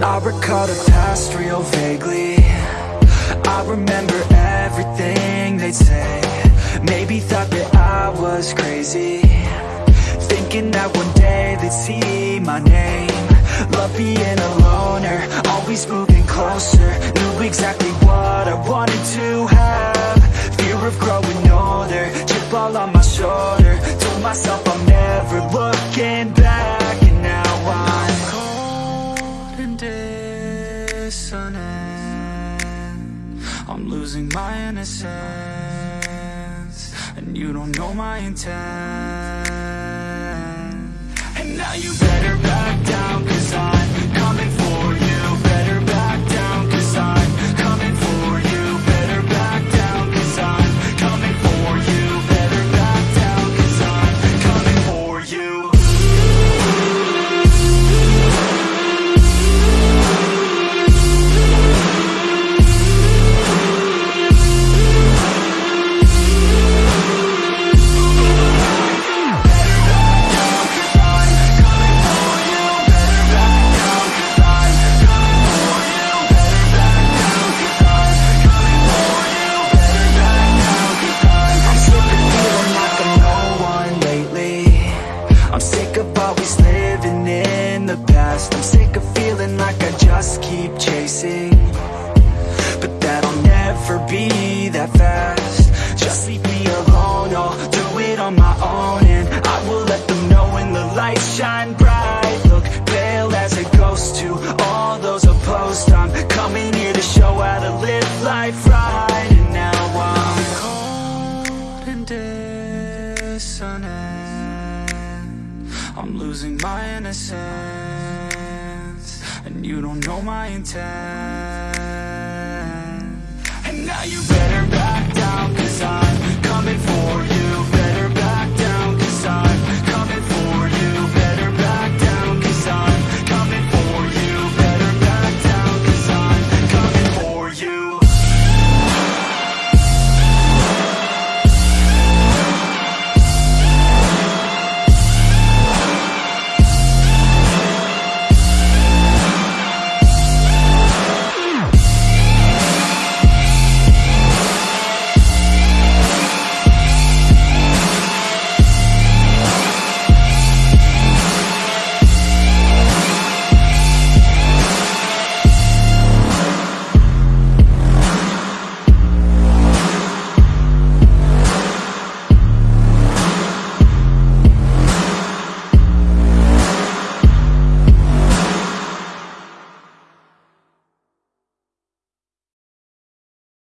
recall the past real vaguely. I remember everything they'd say. Maybe thought that I was crazy. Thinking that one day they'd see my name. Love being a loner, always moving closer. Knew exactly what I wanted to dissonant I'm losing my innocence And you don't know my intent. And now you better sick of always living in the past. I'm sick of feeling like I just keep chasing. But that'll never be that fast. Just leave me alone, I'll do it on my own losing my innocence. And you don't know my intent